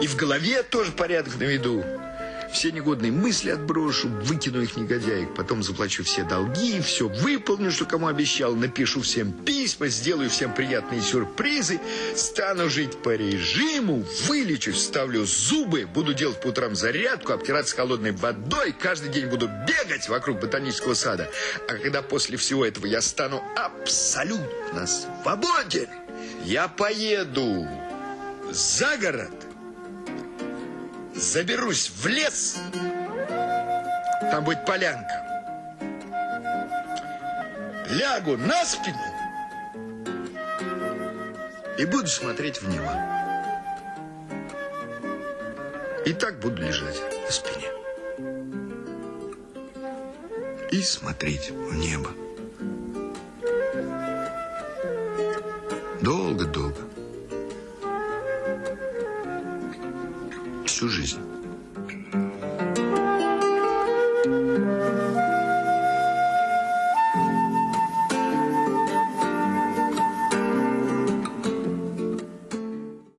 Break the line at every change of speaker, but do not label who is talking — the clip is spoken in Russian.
И в голове тоже порядок наведу. Все негодные мысли отброшу, выкину их негодяек, потом заплачу все долги, все выполню, что кому обещал, напишу всем письма, сделаю всем приятные сюрпризы, стану жить по режиму, вылечусь, вставлю зубы, буду делать по утрам зарядку, обтираться холодной водой, каждый день буду бегать вокруг ботанического сада. А когда после всего этого я стану абсолютно свободен, я поеду за город, заберусь в лес, там будет полянка. Лягу на спину и буду смотреть в небо. И так буду лежать на спине. И смотреть в небо. Долго-долго. Всю жизнь.